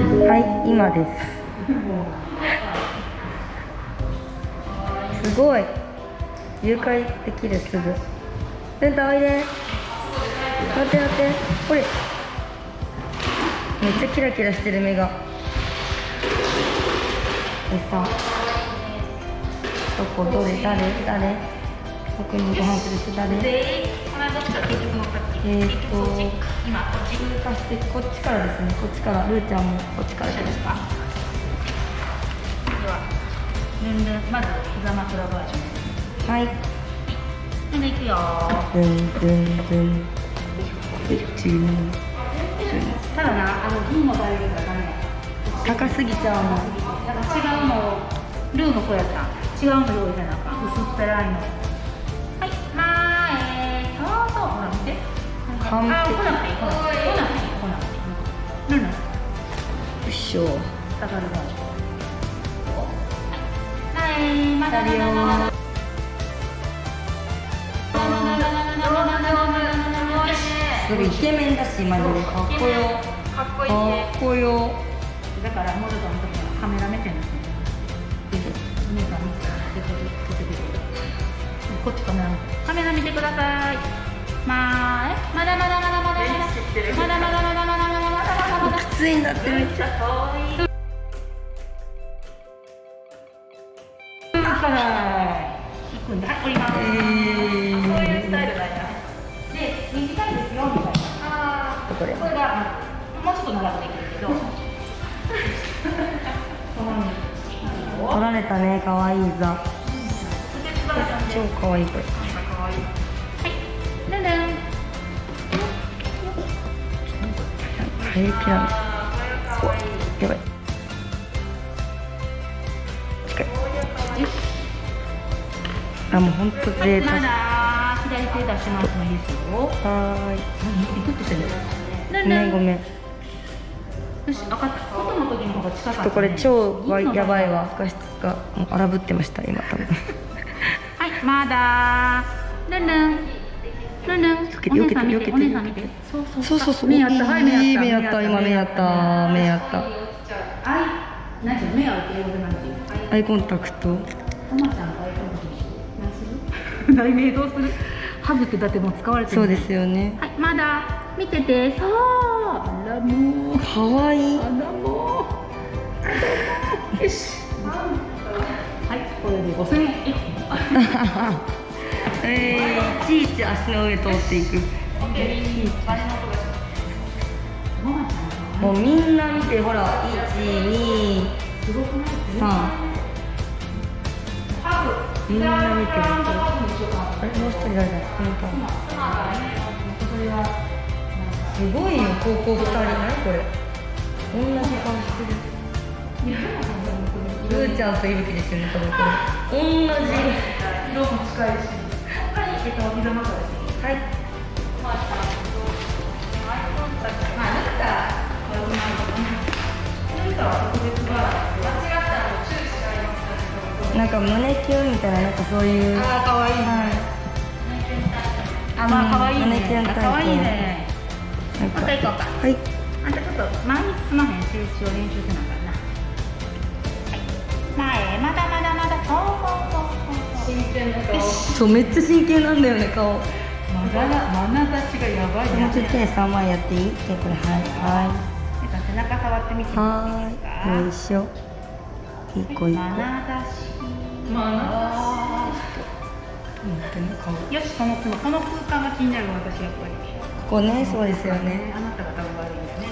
はい今です。すごい。誘拐できるすぐ。ルンタおいで。待って待って。ほれめっちゃキラキラしてる目が。餌どこ？どれ？誰？誰？僕にご飯する人誰えーっと今こっち通過してこっちからですね。こっちからルーちゃんもこっちからです。かではルンルンまず膝枕バージョン。はい。ルンルンいくよ。ドゥンドゥンドゥンただなあの銀の大量がダメ高すぎちゃうのだから違うのをルーの子やった違うの用意せなあかん薄っぺらいの完璧あ来なくていい来なくていい来なくていい来なくていいルンルンよいしょ下がるバージョンはいまだ左よすごいイケメンだしマジでかっこよかっこいいねかっこよだからモルドの時はカメラ目線ですねお姉さん。見てでこっち出てるこっちカメラ見てカメラ見てくださいまあえまだまだまだまだまだまだまだまだまだまだまだまだまだきついんだってめっちゃ遠いはい行くんではい降りますそういうスタイルだよで短いですよみたいなあこれこれがもうちょっと長くできるけど取られたねかわいいザ超かわいいこれ入りきらないやばい近いあもうほんと贅沢左手出しますもいいですよ。は何？ビクッとしてる。ーいごめんごめんよし、分かった。外の時の方が近かった、ね。ちょっとこれ超わやばいわ画質がもう荒ぶってました今多分はい、まだ。ルンルン。ルンル避けて避けて避けて。そうそうそう。目やった。はい目やった。今目やった。目やった。アイコンタクト。題名どうする？ハブってだっても使われてそうですよね。はいまだ見てて。そう。あらもいい。あら よし。はいこれで円。えー。いち足の上通っていく。もうみんな見てほら123すごくない？みんな見てる。あれもう一人誰だすごいよ高校2人。何これ？同じ顔してる。ルーちゃんといぶきですよね多分これ。同じ。色も近いし。えっと膝枕です。はいまあ、なんか、これうまいことね。なんか特別が間違ったちゃいますなんか胸キュンみたいななんかそういうあー、可愛いはあ、まあ可愛い胸キュンタイプね。可愛い。いなんかもう一回行こうか。はいあんたちょっと前に進まへん静止を練習せなあかんそうめっちゃ真剣なんだよね顔。もまなざしがやばい。な。うちょっと手3枚やっていい手これはい。は皆さん背中触ってみて。い。はーい。よい。しょ一個一個まなざし。まなよし、この、この空間が気になる私やっぱり。ここねそうですよね。あなたが多分悪いん。だよね。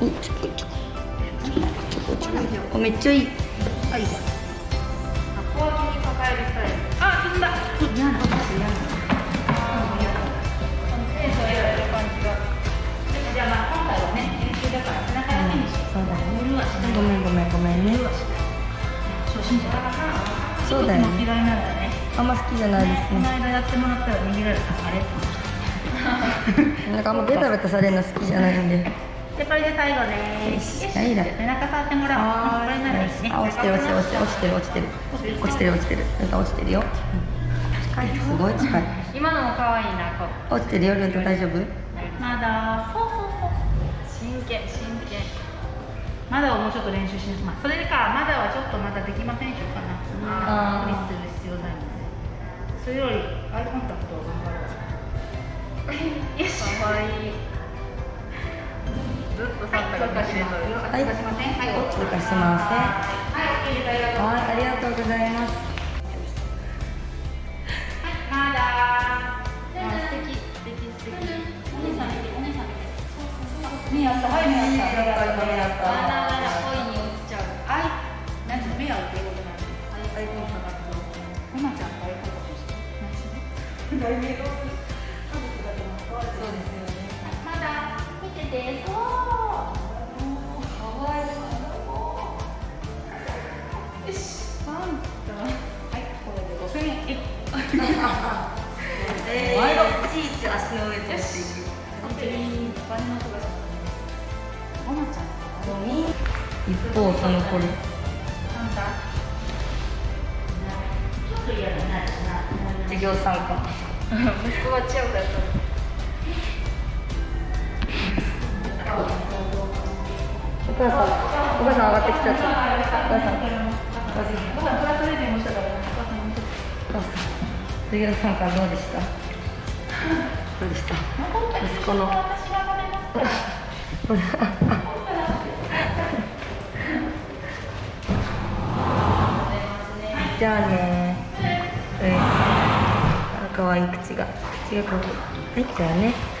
おちょこちょこちょこちょこおめっちゃいいあ、いいじゃん。あ、小脇に抱えるスタイル。あ、進んだ。嫌な、嫌な。テンションやられる感じが。じゃあ、まあ、今回はね、練習だから、背中だけにしよう。そうだね無理はしない。ごめんごめんごめんね初心者だから。そうだよねも嫌いなんだね。あんま好きじゃないですこのね間やってもらったら逃げられた。あれ。なんかあんまベタベタされるの好きじゃないんでで、これで最後ね。よしはいだ背中触ってもらおう。これならいいね。あ落ちてる落ちてる落ちてる落ちてる。落ちてる落ちてる。なんか落ちてるよ。近い。すごい近い。今のも可愛いな、こう。落ちてるよルント大丈夫？まだ、そうそうそう。真真剣真剣。まだをもうちょっと練習します、まあ、それかまだはちょっとまだできませんしようかな。無理する必要ないのでそれよりアイコンタクトを頑張ろう。よし。かわいいずっとサンタがはい、通過しません。はい、通過しませんはい、ありがとうございます。はいありがとうございま、だ。お姉さん、お姉さん。はい、恋に落ちちゃう。はい、なんて目合うっていうことなんで。はい、アイコンタクト。ママちゃんとアイコンタクトして。題名どうえー、いちいち足の上でよし。本当にバネの音がすね。ママちゃん。一方その頃サンタ。ちょっと嫌だな。授業参加息子がチヤホヤするお母さんお母さん上がってきちゃったお母さんお母さんクラスレディもしたから。お母さんもちょっと。お母さん授業参加どうでした？どうでした？息子の。じゃあねう可愛い口が口が可愛いはいじゃあね